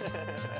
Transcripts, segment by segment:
Ha ha ha.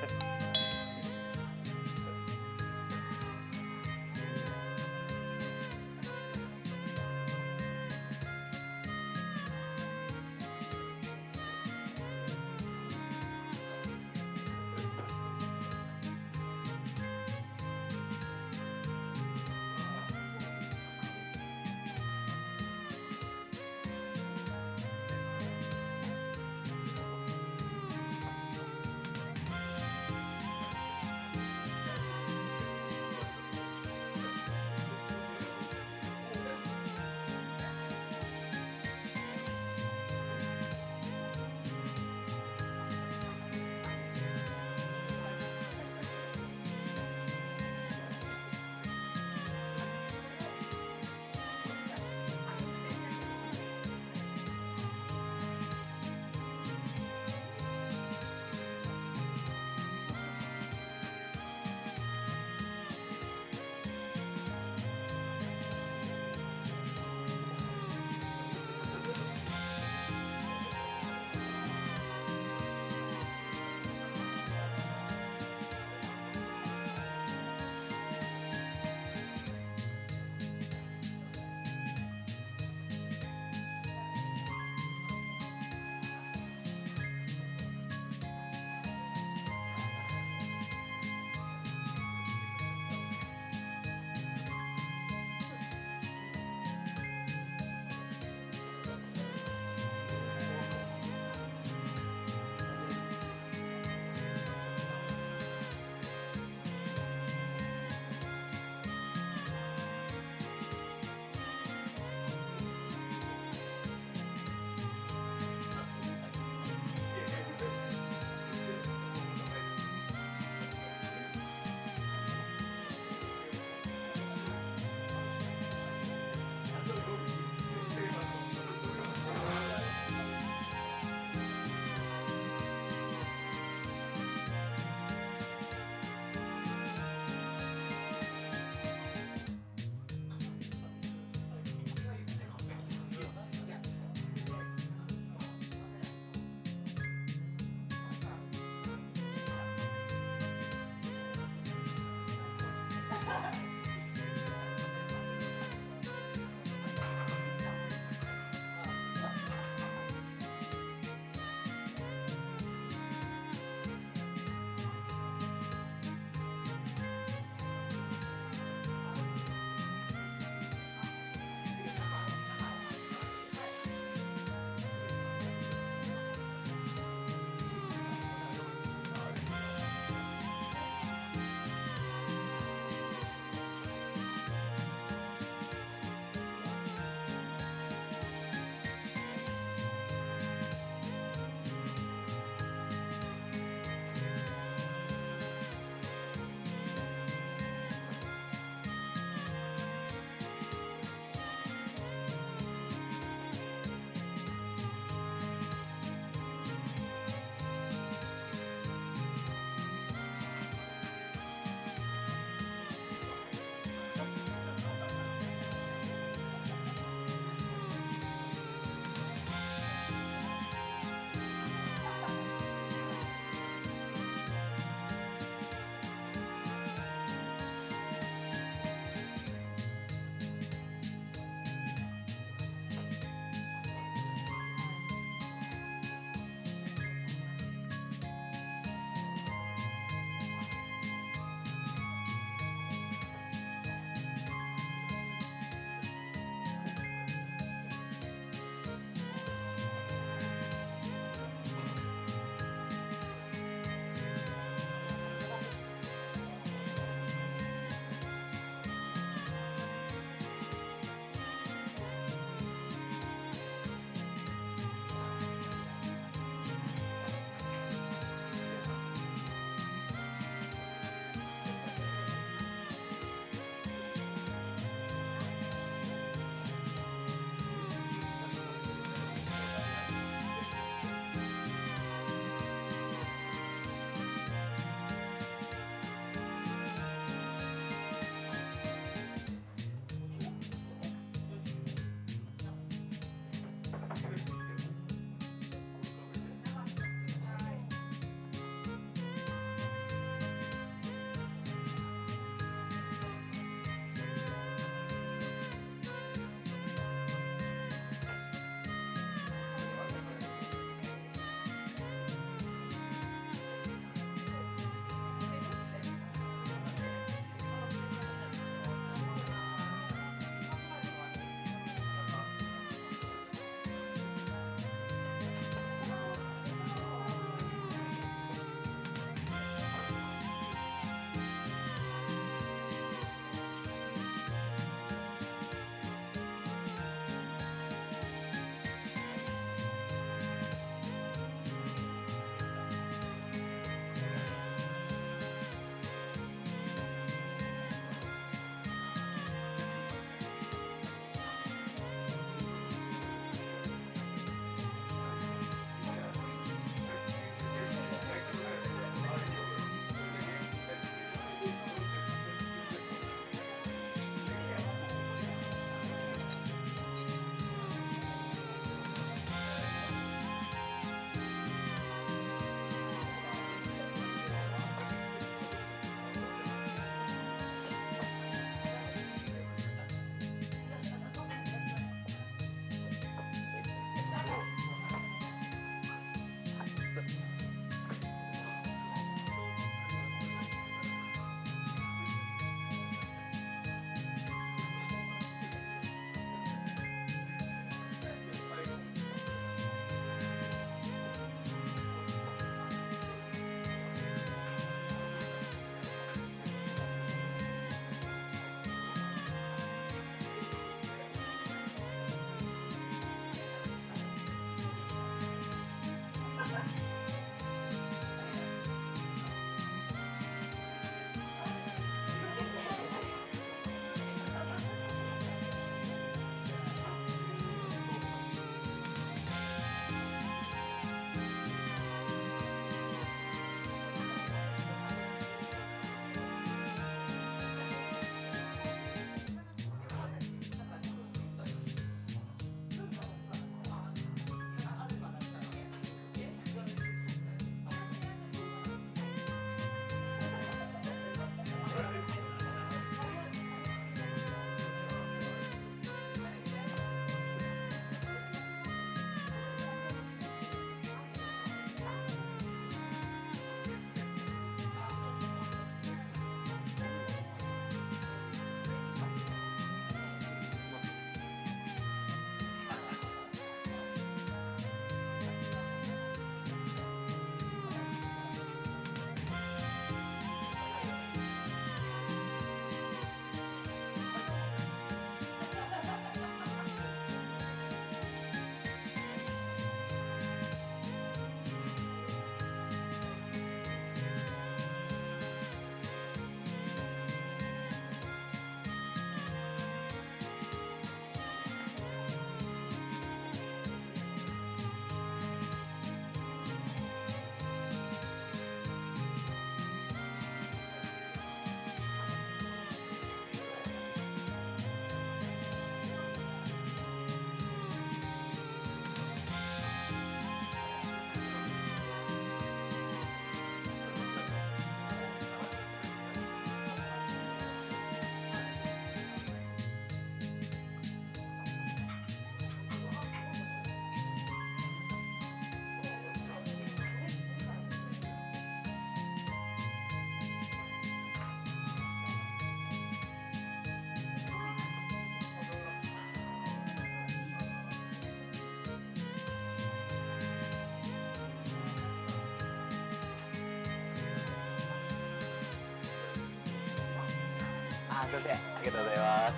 あすいませんありがとうございます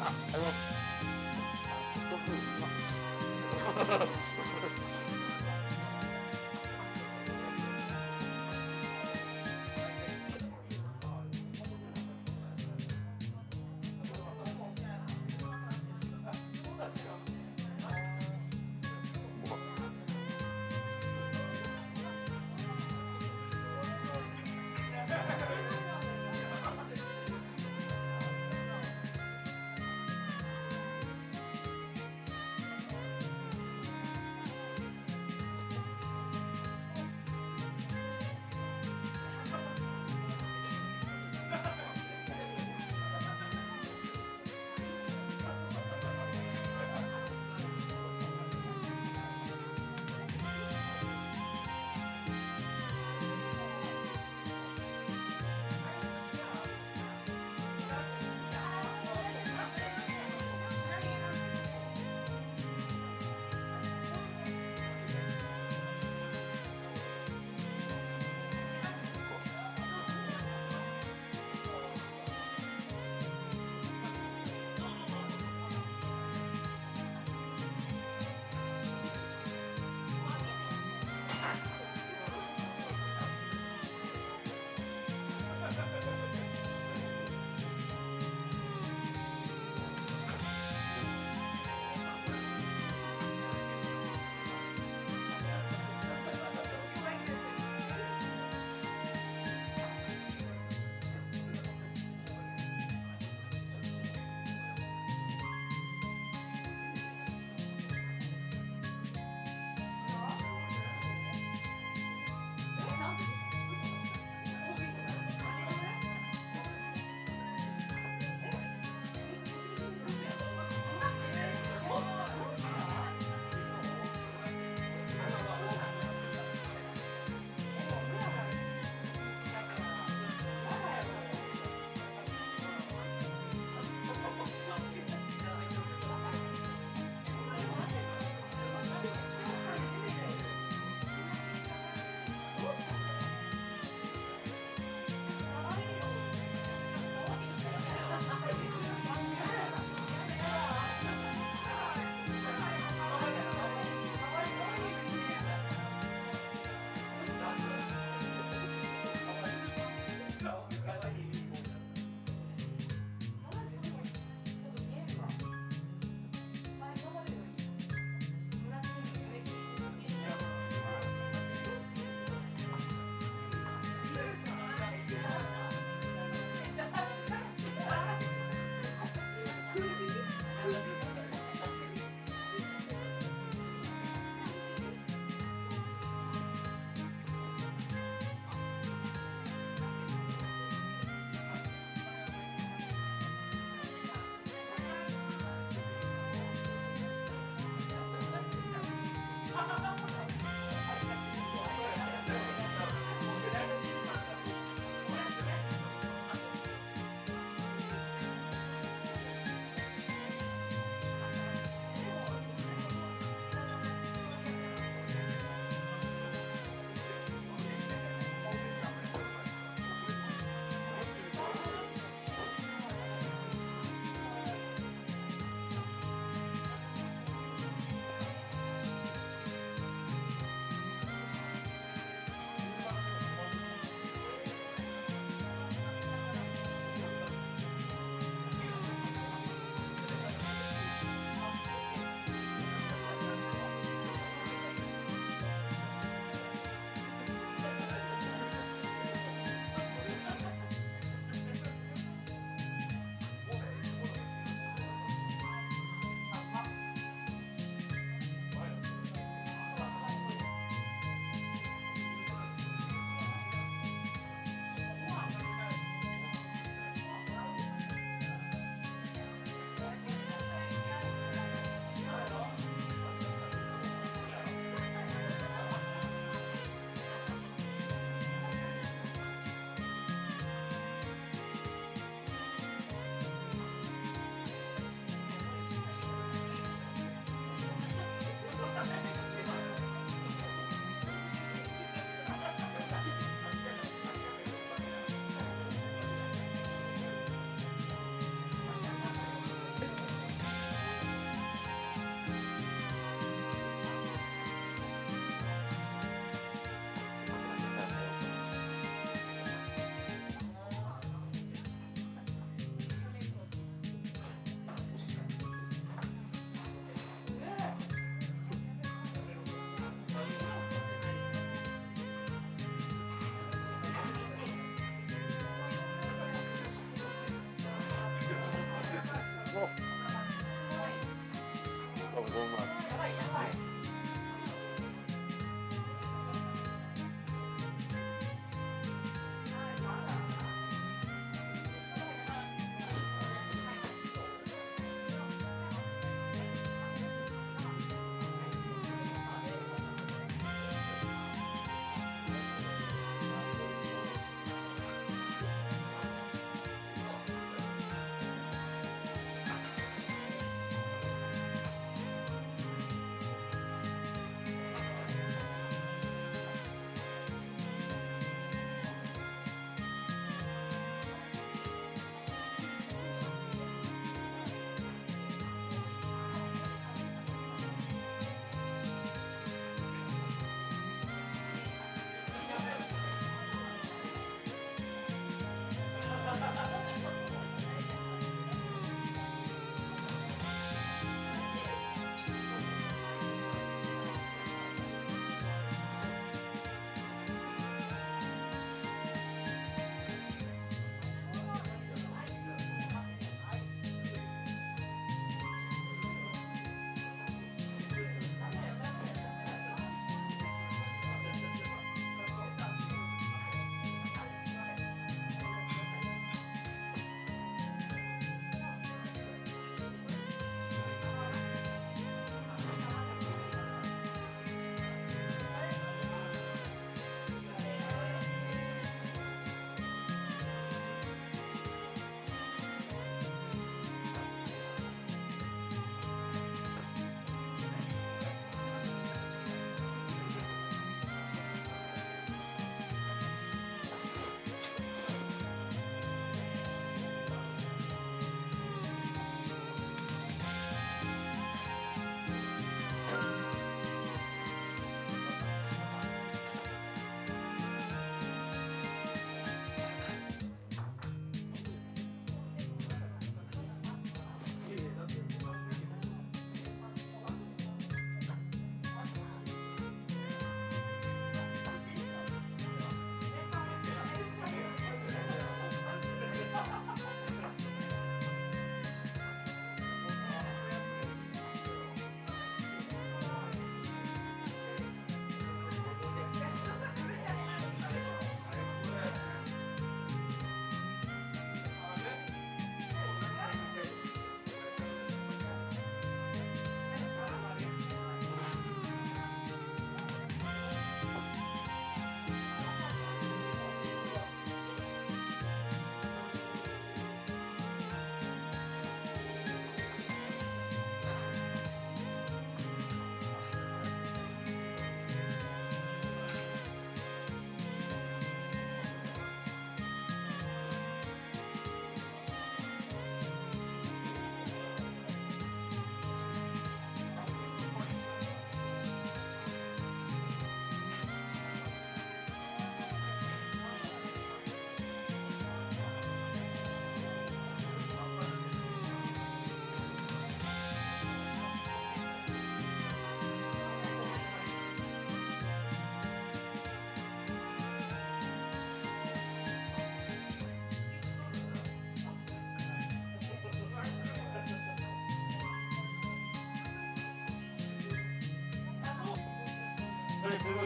あ、あの、すごいです。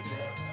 ね。い